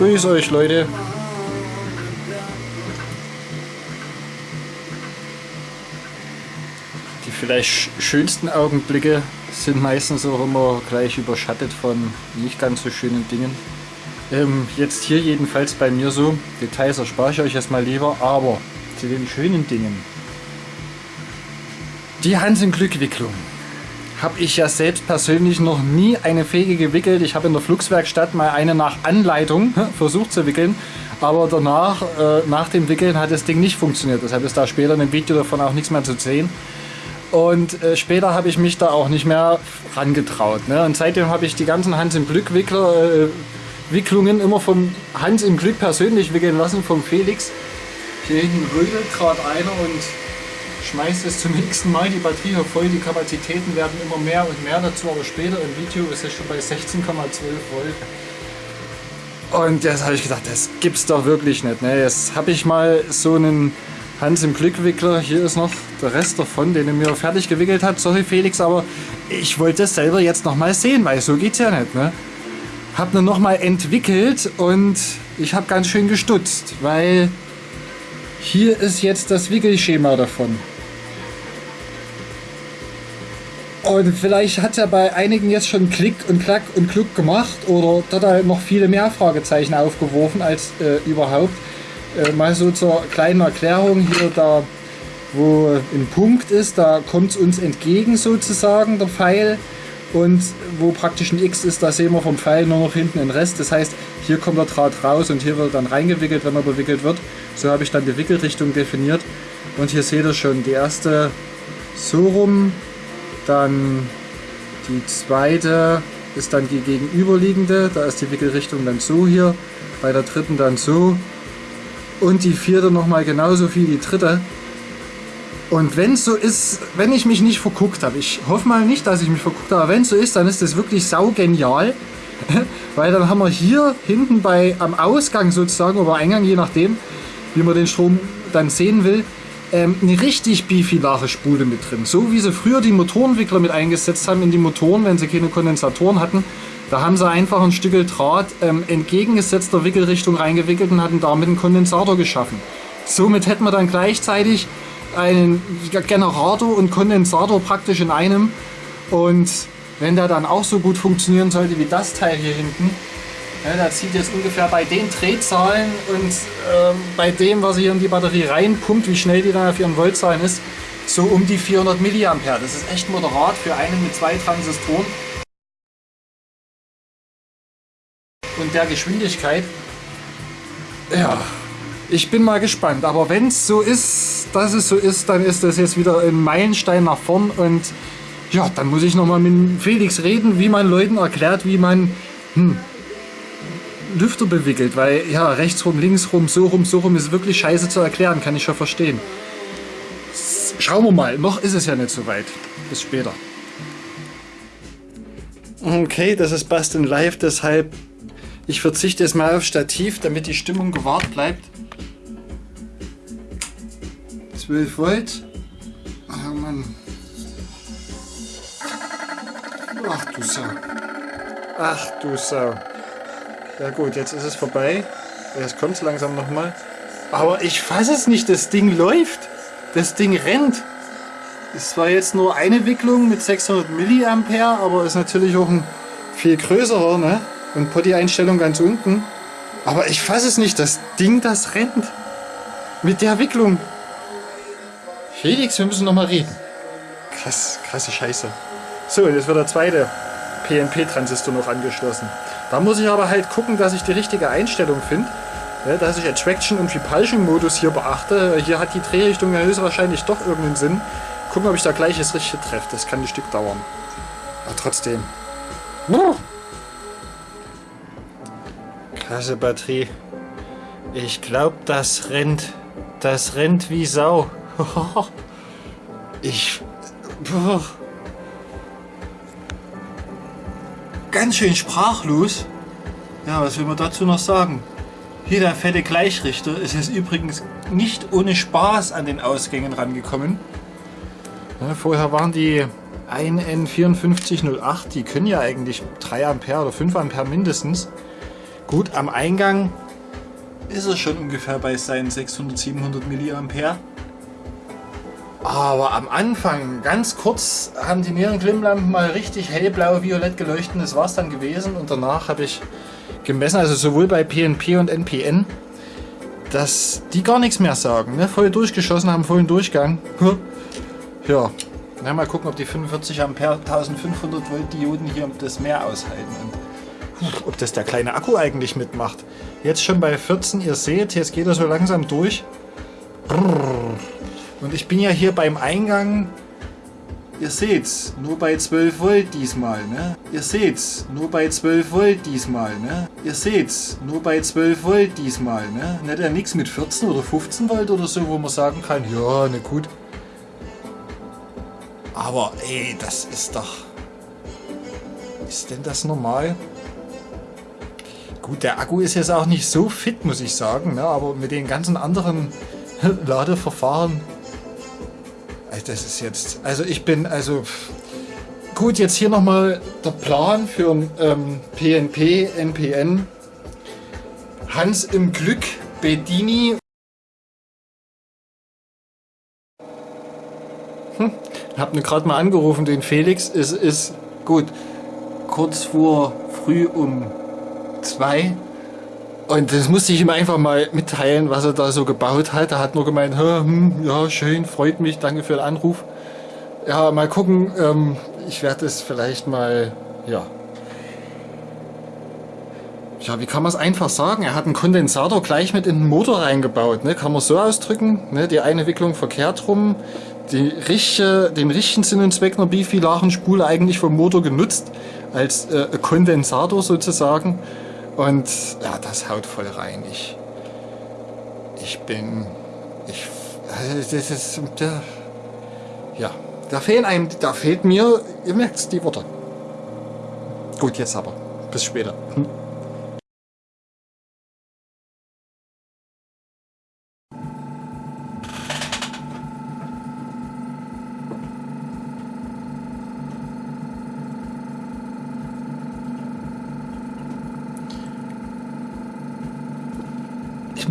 Grüß euch Leute. Die vielleicht schönsten Augenblicke sind meistens auch immer gleich überschattet von nicht ganz so schönen Dingen. Ähm, jetzt hier jedenfalls bei mir so. Details erspare ich euch erstmal lieber, aber zu den schönen Dingen. Die Hans im Glück Wicklung habe ich ja selbst persönlich noch nie eine Fege gewickelt. Ich habe in der Flugswerkstatt mal eine nach Anleitung versucht zu wickeln, aber danach, äh, nach dem Wickeln hat das Ding nicht funktioniert. Deshalb ist da später in dem Video davon auch nichts mehr zu sehen. Und äh, später habe ich mich da auch nicht mehr rangetraut. Ne? Und seitdem habe ich die ganzen Hans im Glück Wickler, äh, Wicklungen immer vom Hans im Glück persönlich wickeln lassen, vom Felix. Hier hinten rödelt gerade einer und schmeißt es zum nächsten Mal die Batterie voll. Die Kapazitäten werden immer mehr und mehr dazu, aber später im Video ist es schon bei 16,12 Volt. Und jetzt habe ich gedacht, das gibt's doch wirklich nicht. Ne? Jetzt habe ich mal so einen Hans im Glückwickler. Hier ist noch der Rest davon, den er mir fertig gewickelt hat. Sorry Felix, aber ich wollte es selber jetzt noch mal sehen, weil so geht's ja nicht. Ne? Hab ihn noch mal entwickelt und ich habe ganz schön gestutzt, weil hier ist jetzt das Wickelschema davon. Und vielleicht hat ja bei einigen jetzt schon Klick und Klack und Kluck gemacht oder dort halt noch viele mehr Fragezeichen aufgeworfen als äh, überhaupt. Äh, mal so zur kleinen Erklärung hier da, wo ein Punkt ist, da kommt es uns entgegen sozusagen der Pfeil und wo praktisch ein X ist, da sehen wir vom Pfeil nur noch hinten den Rest. Das heißt, hier kommt der Draht raus und hier wird dann reingewickelt, wenn er bewickelt wird. So habe ich dann die Wickelrichtung definiert. Und hier seht ihr schon die erste so rum, dann die zweite ist dann die gegenüberliegende, da ist die Wickelrichtung dann so hier, bei der dritten dann so und die vierte nochmal genauso wie die dritte. Und wenn es so ist, wenn ich mich nicht verguckt habe, ich hoffe mal nicht, dass ich mich verguckt habe, aber wenn es so ist, dann ist das wirklich saugenial. Weil dann haben wir hier hinten bei am Ausgang sozusagen oder Eingang, je nachdem, wie man den Strom dann sehen will, ähm, eine richtig bifilare Spule mit drin. So wie sie früher die Motorenwickler mit eingesetzt haben in die Motoren, wenn sie keine Kondensatoren hatten. Da haben sie einfach ein Stück Draht ähm, entgegengesetzter Wickelrichtung reingewickelt und hatten damit einen Kondensator geschaffen. Somit hätten wir dann gleichzeitig einen Generator und Kondensator praktisch in einem. Und wenn der dann auch so gut funktionieren sollte wie das Teil hier hinten, ja, der zieht jetzt ungefähr bei den Drehzahlen und ähm, bei dem, was hier in die Batterie reinpumpt, wie schnell die dann auf ihren Voltzahlen ist, so um die 400 mA. Das ist echt moderat für einen mit zwei Transistoren. Und der Geschwindigkeit. Ja, ich bin mal gespannt. Aber wenn es so ist, dass es so ist, dann ist das jetzt wieder ein Meilenstein nach vorn. Und ja, dann muss ich nochmal mit Felix reden, wie man Leuten erklärt, wie man hm, Lüfter bewickelt, weil ja, rechts rum, links rum, so rum, so rum ist wirklich scheiße zu erklären, kann ich schon verstehen. Schauen wir mal, noch ist es ja nicht so weit. Bis später. Okay, das ist Basteln live, deshalb ich verzichte jetzt mal auf Stativ, damit die Stimmung gewahrt bleibt. 12 Volt. Ach Mann. Ach du Sau. Ach du Sau. Ja gut, jetzt ist es vorbei. Jetzt kommt es langsam nochmal. Aber ich fasse es nicht, das Ding läuft. Das Ding rennt. Es war jetzt nur eine Wicklung mit 600 mA, aber ist natürlich auch ein viel größerer, ne? Und Potty-Einstellung ganz unten. Aber ich fasse es nicht, das Ding, das rennt. Mit der Wicklung. Felix, wir müssen nochmal reden. Krass, krasse Scheiße. So, jetzt wird der zweite PNP-Transistor noch angeschlossen. Da muss ich aber halt gucken, dass ich die richtige Einstellung finde. Ja, dass ich Attraction und Repulsion Modus hier beachte. Hier hat die Drehrichtung ja höchstwahrscheinlich doch irgendeinen Sinn. Gucken, ob ich da gleich das Richtige treffe. Das kann ein Stück dauern. Aber trotzdem. Klasse Batterie. Ich glaube, das rennt. Das rennt wie Sau. ich ganz schön sprachlos. Ja, was will man dazu noch sagen? Hier der fette Gleichrichter ist jetzt übrigens nicht ohne Spaß an den Ausgängen rangekommen. Ja, vorher waren die 1N5408, die können ja eigentlich 3 Ampere oder 5 Ampere mindestens. Gut, am Eingang ist er schon ungefähr bei seinen 600, 700 mA. Aber am Anfang, ganz kurz, haben die Nierenklimmlampen mal richtig hellblau, violett geleuchtet. Das war es dann gewesen. Und danach habe ich gemessen, also sowohl bei PNP und NPN, dass die gar nichts mehr sagen. Ne? Voll durchgeschossen haben, vollen Durchgang. Ja, na, mal gucken, ob die 45 Ampere 1500 Volt Dioden hier das mehr aushalten. Und ob das der kleine Akku eigentlich mitmacht. Jetzt schon bei 14, ihr seht, jetzt geht er so langsam durch. Und ich bin ja hier beim Eingang, ihr seht's, nur bei 12 Volt diesmal, ne? Ihr seht's, nur bei 12 Volt diesmal, ne? Ihr seht's, nur bei 12 Volt diesmal, ne? Nicht ja nichts mit 14 oder 15 Volt oder so, wo man sagen kann, ja, ne gut. Aber ey, das ist doch... Ist denn das normal? Gut, der Akku ist jetzt auch nicht so fit, muss ich sagen, ne? aber mit den ganzen anderen Ladeverfahren das ist jetzt... Also ich bin... Also... Gut, jetzt hier nochmal der Plan für ähm, PNP, NPN. Hans im Glück, Bedini. Hm, hab mir gerade mal angerufen, den Felix. Es ist gut. Kurz vor früh um zwei und das musste ich ihm einfach mal mitteilen, was er da so gebaut hat. Er hat nur gemeint, hm, ja schön, freut mich, danke für den Anruf. Ja, mal gucken, ähm, ich werde es vielleicht mal, ja. Ja, wie kann man es einfach sagen? Er hat einen Kondensator gleich mit in den Motor reingebaut. Ne? Kann man so ausdrücken. Ne? Die eine Wicklung verkehrt rum. Die richtige, den richtigen Sinn und Zweck einer Bifilarenspule eigentlich vom Motor genutzt. Als äh, Kondensator sozusagen. Und ja, das haut voll rein. Ich, ich bin, ich, also das ist, der, ja, da fehlen einem, da fehlt mir, ihr merkt die Worte. Gut, jetzt aber. Bis später.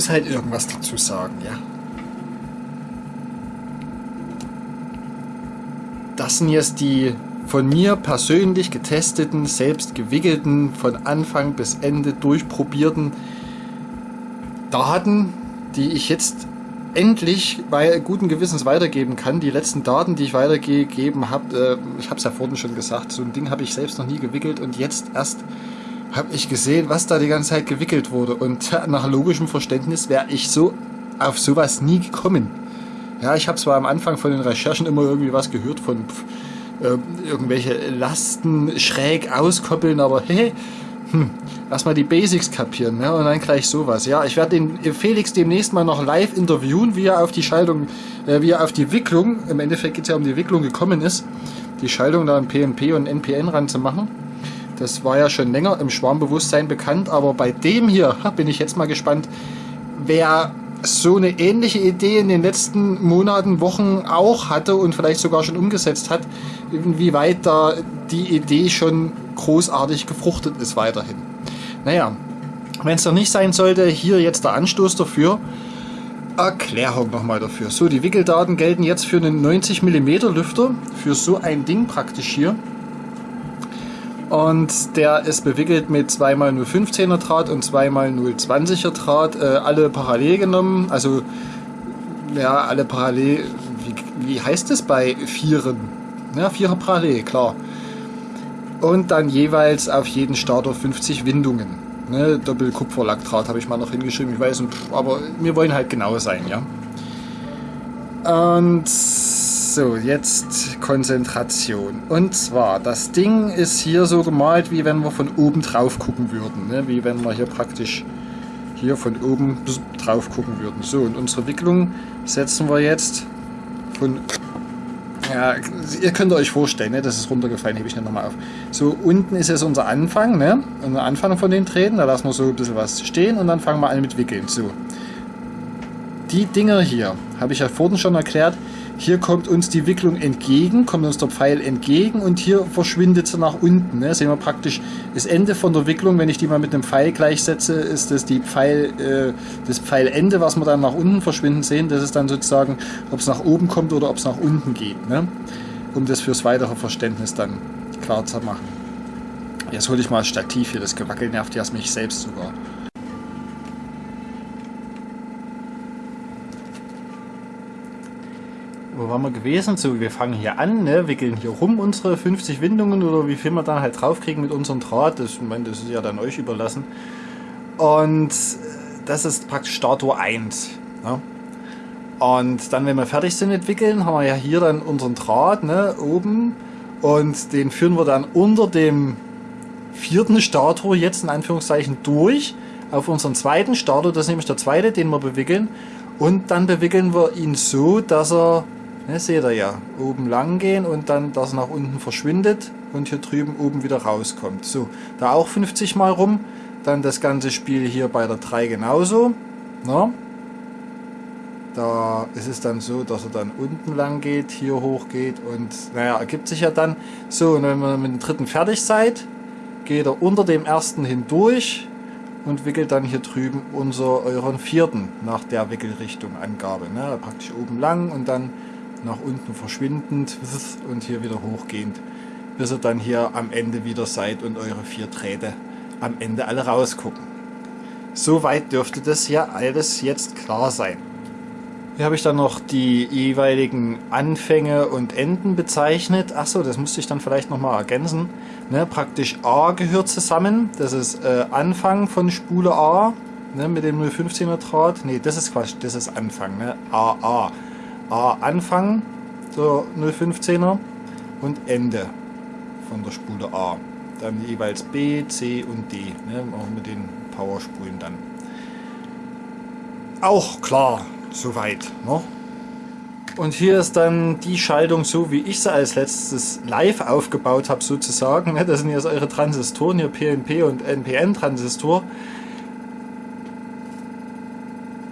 Muss halt irgendwas dazu sagen, ja. Das sind jetzt die von mir persönlich getesteten, selbst gewickelten, von Anfang bis Ende durchprobierten Daten, die ich jetzt endlich bei guten Gewissens weitergeben kann. Die letzten Daten, die ich weitergegeben habe, äh, ich habe es ja vorhin schon gesagt, so ein Ding habe ich selbst noch nie gewickelt und jetzt erst habe ich gesehen, was da die ganze Zeit gewickelt wurde. Und nach logischem Verständnis wäre ich so auf sowas nie gekommen. Ja, ich habe zwar am Anfang von den Recherchen immer irgendwie was gehört von äh, irgendwelche Lasten schräg auskoppeln, aber hey, hm, erstmal die Basics kapieren ne? und dann gleich sowas. Ja, ich werde den Felix demnächst mal noch live interviewen, wie er auf die Schaltung, äh, wie er auf die Wicklung, im Endeffekt geht es ja um die Wicklung gekommen ist, die Schaltung da an PNP und NPN ranzumachen. Das war ja schon länger im Schwarmbewusstsein bekannt, aber bei dem hier bin ich jetzt mal gespannt, wer so eine ähnliche Idee in den letzten Monaten, Wochen auch hatte und vielleicht sogar schon umgesetzt hat, inwieweit da die Idee schon großartig gefruchtet ist weiterhin. Naja, wenn es doch nicht sein sollte, hier jetzt der Anstoß dafür. Erklärung nochmal dafür. So, die Wickeldaten gelten jetzt für einen 90 mm Lüfter, für so ein Ding praktisch hier. Und der ist bewickelt mit 2x015er Draht und 2x020er Draht, äh, alle parallel genommen. Also, ja, alle parallel. Wie, wie heißt es bei Vieren? Ja, Vierer parallel, klar. Und dann jeweils auf jeden Starter 50 Windungen. Ne, Doppelkupferlackdraht habe ich mal noch hingeschrieben, ich weiß, aber wir wollen halt genau sein, ja. Und so, jetzt Konzentration. Und zwar, das Ding ist hier so gemalt, wie wenn wir von oben drauf gucken würden. Ne? Wie wenn wir hier praktisch hier von oben drauf gucken würden. So, und unsere Wicklung setzen wir jetzt von... Ja, ihr könnt euch vorstellen, ne? das ist runtergefallen, hebe ich nicht nochmal auf. So, unten ist jetzt unser Anfang, ne? Unser Anfang von den Drähten, da lassen wir so ein bisschen was stehen und dann fangen wir an mit Wickeln. So. Die Dinger hier, habe ich ja vorhin schon erklärt, hier kommt uns die Wicklung entgegen, kommt uns der Pfeil entgegen und hier verschwindet sie nach unten. Ne? Sehen wir praktisch das Ende von der Wicklung, wenn ich die mal mit einem Pfeil gleichsetze, ist das die Pfeil, äh, das Pfeilende, was wir dann nach unten verschwinden sehen. Das ist dann sozusagen, ob es nach oben kommt oder ob es nach unten geht. Ne? Um das fürs weitere Verständnis dann klar zu machen. Jetzt hole ich mal das Stativ hier, das Gewackel nervt ja mich selbst sogar. Wo waren wir gewesen? So, wir fangen hier an, ne, wickeln hier rum unsere 50 Windungen oder wie viel wir dann halt draufkriegen mit unserem Draht. Das, ich meine, das ist ja dann euch überlassen. Und das ist praktisch Starttor 1. Ne? Und dann, wenn wir fertig sind mit Wickeln, haben wir ja hier dann unseren Draht ne, oben und den führen wir dann unter dem vierten Starttor jetzt in Anführungszeichen durch auf unseren zweiten Starter, das ist nämlich der zweite, den wir bewickeln. Und dann bewickeln wir ihn so, dass er Ne, seht ihr ja, oben lang gehen und dann das nach unten verschwindet und hier drüben oben wieder rauskommt. So, da auch 50 mal rum. Dann das ganze Spiel hier bei der 3 genauso. Ne? Da ist es dann so, dass er dann unten lang geht, hier hoch geht und naja, ergibt sich ja dann so. Und wenn ihr mit dem dritten fertig seid, geht er unter dem ersten hindurch und wickelt dann hier drüben unser euren vierten nach der Wickelrichtung Angabe. Ne? Praktisch oben lang und dann nach unten verschwindend und hier wieder hochgehend, bis ihr dann hier am Ende wieder seid und eure vier Drähte am Ende alle rausgucken. Soweit dürfte das ja alles jetzt klar sein. Hier habe ich dann noch die jeweiligen Anfänge und Enden bezeichnet. Achso, das musste ich dann vielleicht nochmal ergänzen. Ne, praktisch A gehört zusammen. Das ist äh, Anfang von Spule A ne, mit dem 015er Draht. Ne, das ist Quatsch, das ist Anfang. Ne? AA. A Anfang der 015er und Ende von der Spule A. Dann jeweils B, C und D, ne, auch mit den Powerspulen dann. Auch klar, soweit. Ne? Und hier ist dann die Schaltung so, wie ich sie als letztes live aufgebaut habe sozusagen. Ne? Das sind jetzt eure Transistoren, hier PNP und NPN-Transistor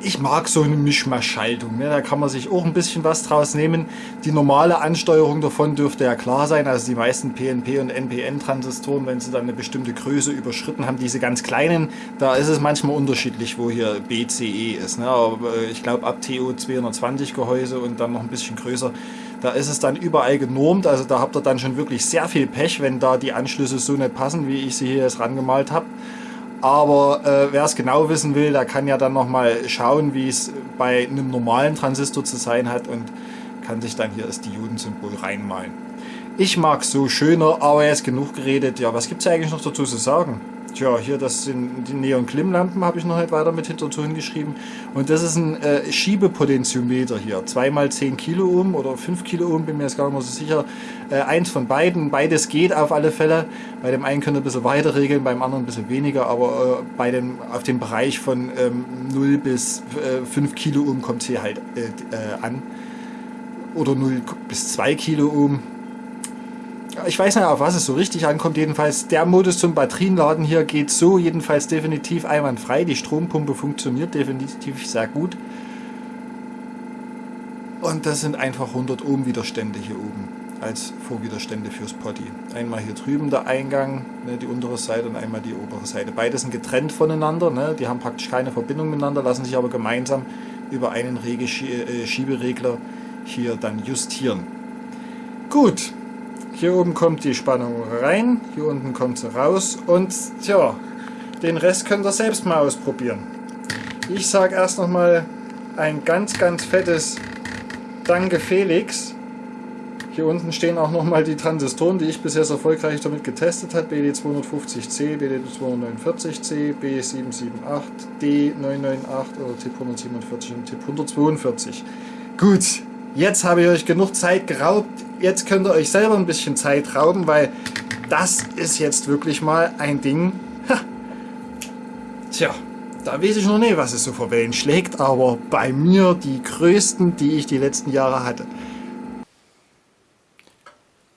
ich mag so eine Mischmaschschaltung. Ne? Da kann man sich auch ein bisschen was draus nehmen. Die normale Ansteuerung davon dürfte ja klar sein. Also die meisten PNP- und NPN-Transistoren, wenn sie dann eine bestimmte Größe überschritten haben, diese ganz kleinen, da ist es manchmal unterschiedlich, wo hier BCE ist. Ne? Aber äh, ich glaube ab TO 220 Gehäuse und dann noch ein bisschen größer, da ist es dann überall genormt. Also da habt ihr dann schon wirklich sehr viel Pech, wenn da die Anschlüsse so nicht passen, wie ich sie hier jetzt rangemalt habe. Aber äh, wer es genau wissen will, der kann ja dann nochmal schauen, wie es bei einem normalen Transistor zu sein hat und kann sich dann hier das Diodensymbol reinmalen. Ich mag so schöner, aber jetzt genug geredet. Ja, was gibt es eigentlich noch dazu zu sagen? Tja, hier das sind die Neon-Klimm-Lampen, habe ich noch nicht weiter mit hinterzu hingeschrieben. Und das ist ein äh, Schiebepotentiometer hier. 2x10 Kiloohm oder 5 Kiloohm, bin mir jetzt gar nicht mehr so sicher. Äh, eins von beiden, beides geht auf alle Fälle. Bei dem einen könnt ihr ein bisschen weiter regeln, beim anderen ein bisschen weniger, aber äh, bei dem, auf dem Bereich von ähm, 0 bis äh, 5 Kiloohm kommt es hier halt äh, äh, an. Oder 0 bis 2 Kiloohm ich weiß nicht, auf was es so richtig ankommt. Jedenfalls der Modus zum Batterienladen hier geht so jedenfalls definitiv einwandfrei. Die Strompumpe funktioniert definitiv sehr gut. Und das sind einfach 100 Ohm Widerstände hier oben als Vorwiderstände fürs Potty. Einmal hier drüben der Eingang, ne, die untere Seite und einmal die obere Seite. Beide sind getrennt voneinander, ne, die haben praktisch keine Verbindung miteinander, lassen sich aber gemeinsam über einen äh, Schieberegler hier dann justieren. Gut, hier oben kommt die Spannung rein, hier unten kommt sie raus und tja, den Rest könnt ihr selbst mal ausprobieren. Ich sage erst noch mal ein ganz, ganz fettes Danke Felix. Hier unten stehen auch noch mal die Transistoren, die ich bisher erfolgreich damit getestet habe. BD250C, BD249C, B778, D998 oder TIP 147 und TIP 142. Gut, jetzt habe ich euch genug Zeit geraubt jetzt könnt ihr euch selber ein bisschen Zeit rauben, weil das ist jetzt wirklich mal ein Ding. Ha. Tja, da weiß ich noch nicht, was es so für Wellen schlägt, aber bei mir die größten, die ich die letzten Jahre hatte.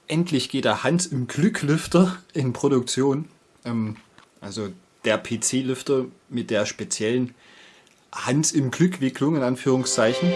Endlich geht der Hans im Glücklüfter in Produktion. Ähm, also der PC-Lüfter mit der speziellen Hans im Glückwicklung in Anführungszeichen.